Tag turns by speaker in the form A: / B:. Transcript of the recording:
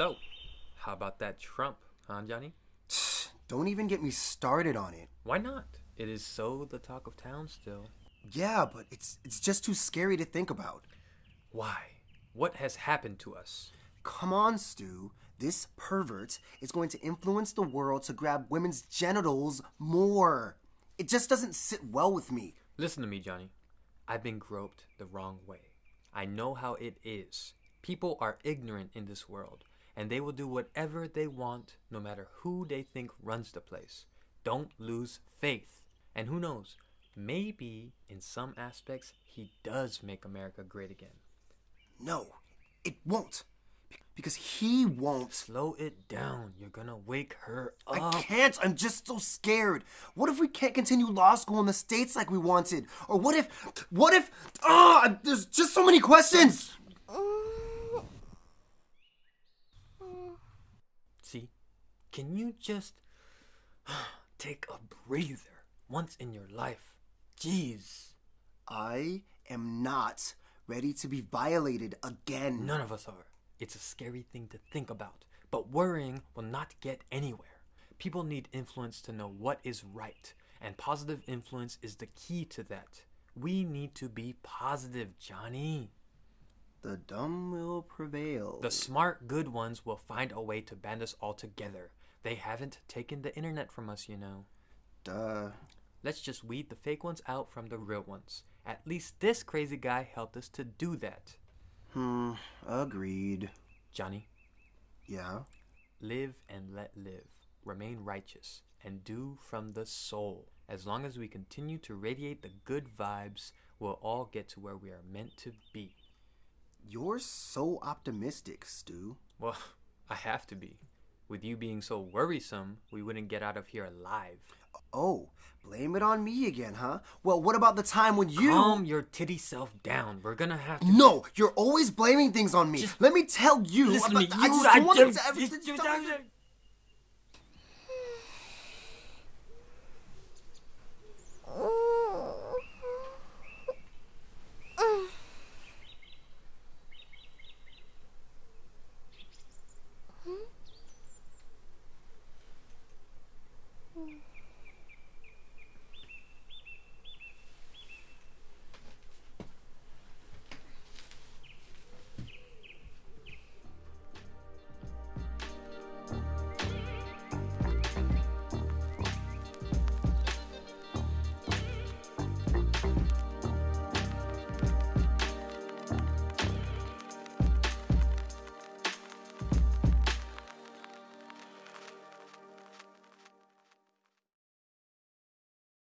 A: So, how about that Trump, huh, Johnny?
B: Don't even get me started on it.
A: Why not? It is so the talk of town still.
B: Yeah, but it's it's just too scary to think about.
A: Why? What has happened to us?
B: Come on, Stu. This pervert is going to influence the world to grab women's genitals more. It just doesn't sit well with me.
A: Listen to me, Johnny. I've been groped the wrong way. I know how it is. People are ignorant in this world, and they will do whatever they want no matter who they think runs the place. Don't lose faith. And who knows, maybe in some aspects he does make America great again.
B: No, it won't. Because he won't.
A: Slow it down. You're gonna wake her up.
B: I can't. I'm just so scared. What if we can't continue law school in the States like we wanted? Or what if, what if, ah, there's just so many questions.
A: Can you just take a breather once in your life? Jeez.
B: I am not ready to be violated again.
A: None of us are. It's a scary thing to think about, but worrying will not get anywhere. People need influence to know what is right, and positive influence is the key to that. We need to be positive, Johnny.
B: The dumb will prevail.
A: The smart, good ones will find a way to band us all together. They haven't taken the internet from us, you know.
B: Duh.
A: Let's just weed the fake ones out from the real ones. At least this crazy guy helped us to do that.
B: Hmm, agreed.
A: Johnny,
B: Yeah?
A: live and let live. Remain righteous and do from the soul. As long as we continue to radiate the good vibes, we'll all get to where we are meant to be.
B: You're so optimistic, Stu.
A: Well, I have to be. With you being so worrisome, we wouldn't get out of here alive.
B: Oh, blame it on me again, huh? Well, what about the time when you.
A: Calm your titty self down. We're gonna have to.
B: No, you're always blaming things on me.
A: Just-
B: Let me tell you.
A: Listen to me.
B: about- I just
A: I
B: want to
A: you- you-